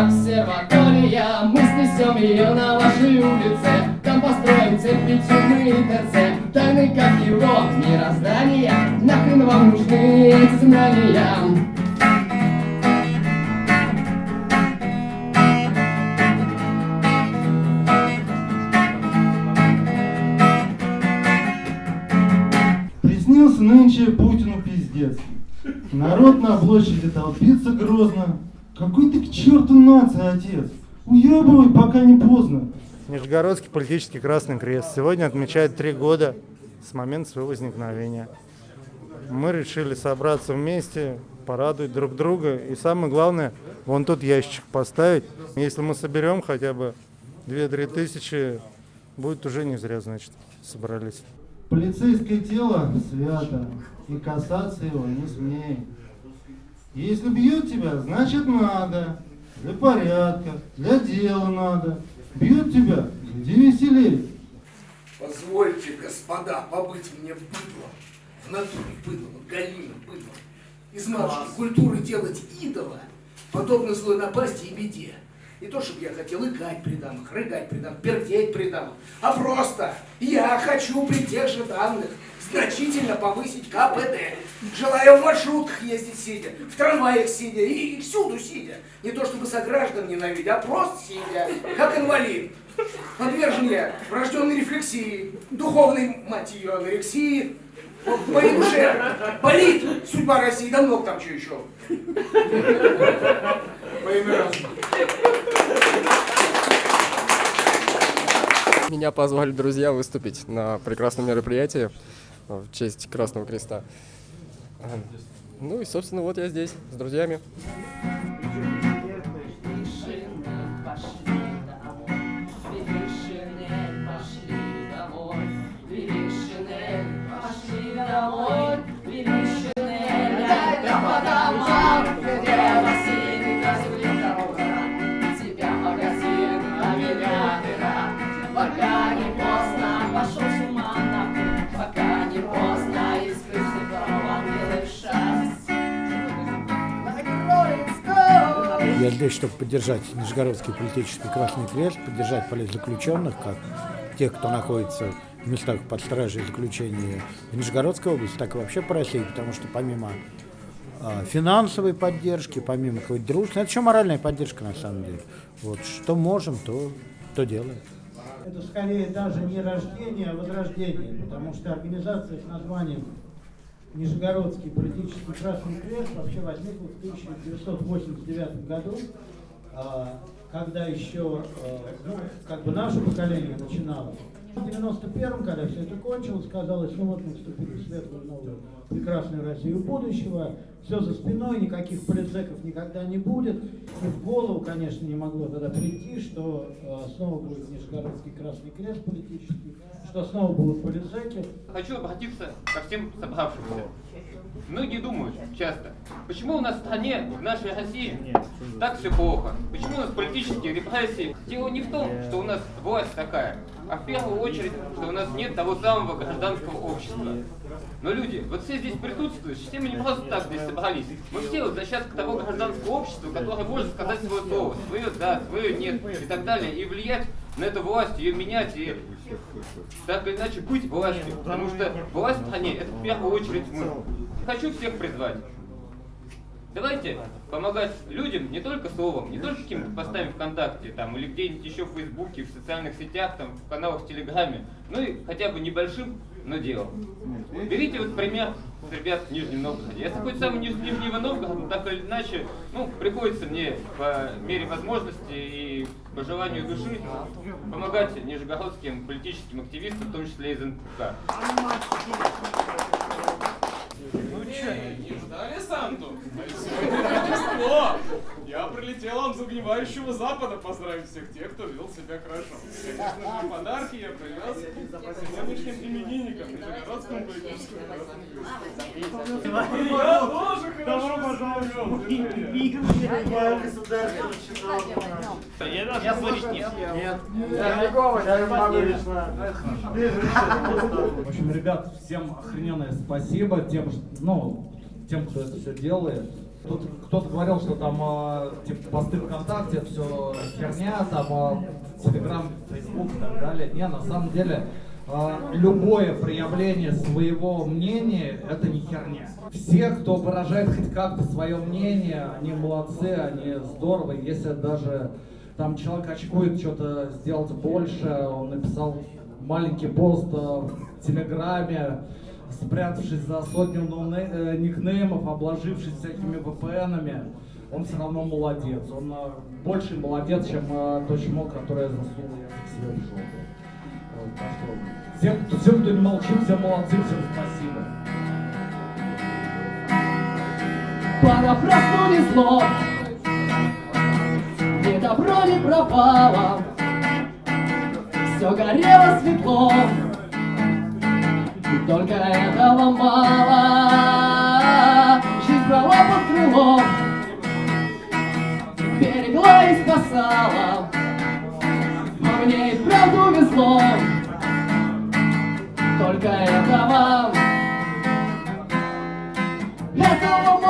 обсерватория Мы снесем ее на вашей улице Там построим кирпичный ТЦ Тайны как его мироздания Нахрен вам нужны эти знания Приснился нынче Путину пиздец. Народ на площади толпится грозно. Какой ты к черту нация, отец? Уебывай, пока не поздно. Нижегородский политический Красный Крест сегодня отмечает три года с момента своего возникновения. Мы решили собраться вместе, порадовать друг друга и самое главное, вон тут ящик поставить. Если мы соберем хотя бы 2-3 тысячи, будет уже не зря, значит, собрались. Полицейское тело свято, и касаться его не смей. Если бьют тебя, значит надо. Для порядка, для дела надо. Бьют тебя, иди веселей. Позвольте, господа, побыть мне быдлом. В натуре быдлом, голимым быдлом. Из матушки культуры делать идола, подобно злой напасти и беде. Не то, чтобы я хотел икать при дамах, рыгать при дамах, пердеть при дамах, а просто я хочу при тех же данных значительно повысить КПД. Желаю в маршрутках ездить сидя, в трамваях сидя и, всюду сидя. Не то, чтобы сограждан ненавидеть, а просто сидя, как инвалид. Подвержен я врожденной рефлексии, духовной, мать ее, анорексии, по моей душе болит судьба России, да много там что еще. По имя разума. Меня позвали друзья выступить на прекрасном мероприятии в честь Красного Креста. Ну и, собственно, вот я здесь с друзьями. Пошел с ума нахуй, пока не поздно, из крыши дрова белый шерсть. Я здесь, чтобы поддержать Нижегородский политический Красный Крест, поддержать политзаключенных, как тех, кто находится в местах под стражей заключения в Нижегородской области, так и вообще по России, потому что помимо э, финансовой поддержки, помимо какой-то дружбы, это еще моральная поддержка на самом деле. Вот что можем, то, то делаем. Это скорее даже не рождение, а возрождение, потому что организация с названием Нижегородский политический Красный Крест вообще возникла в 1989 году, когда еще ну, как бы наше поколение начинало. В 91-м, когда все это кончилось, казалось, ну вот мы вступили в светлую новую прекрасную Россию будущего, все за спиной, никаких политзеков никогда не будет. И в голову, конечно, не могло тогда прийти, что э, снова будет Нижегородский Красный Крест политический, что снова будут политзеки. Хочу обратиться ко всем собравшимся. Многие думают часто, почему у нас в стране, в нашей России, так все плохо? Почему у нас политические репрессии? Дело не в том, что у нас власть такая, а в первую очередь, что у нас нет того самого гражданского общества. Но люди, вот все здесь присутствующие, все мы не просто так здесь собрались. Мы все вот защитка того гражданского общества, которое может сказать свое слово, свое да, свое нет и так далее, и влиять на эту власть, ее менять и так или иначе быть властью. Потому что власть в стране это в первую очередь мы. Хочу всех призвать. Давайте помогать людям не только словом, не только каким-то постами ВКонтакте там, или где-нибудь еще в Фейсбуке, в социальных сетях, там, в каналах в Телеграме, ну и хотя бы небольшим, но делом. Берите вот пример ребят в Нижнем Новгороде. Я хоть сам из Нижнего Новгорода, но так или иначе, ну, приходится мне по мере возможности и по желанию души помогать нижегородским политическим активистам, в том числе из НПК. Ну че, не ждали Санту? Рождество! Я прилетел вам с огневающего запада поздравить всех тех, кто вел себя хорошо. Конечно же, подарки я привез сегодняшним именинникам Нижегородскому политическому Я тоже хорошо пожаловать Я говорить нет. Нет. Я не могу лично. В общем, ребят, всем охрененное спасибо тем, ну, тем, кто это все делает. Тут кто-то говорил, что там э, типа посты ВКонтакте, все херня, там э, Телеграм, Фейсбук и так далее. Не, на самом деле э, любое проявление своего мнения это не херня. Все, кто выражает хоть как-то свое мнение, они молодцы, они здорово. Если даже там человек очкует что-то сделать больше, он написал маленький пост в Телеграме, спрятавшись за сотню э, никнеймов, обложившись всякими VPN-ами, он все равно молодец. Он э, больше молодец, чем э, тот чмо, который засунул язык себе в жопу. Всем, кто- всем, кто не молчит, все молодцы, всем спасибо. Понапрасну не зло Ни добро, ни пропало Все горело светло И только этого мало. Жизнь брала под крыло. Берегла и спасала. А мне и правду везло. Только этого. Этого мало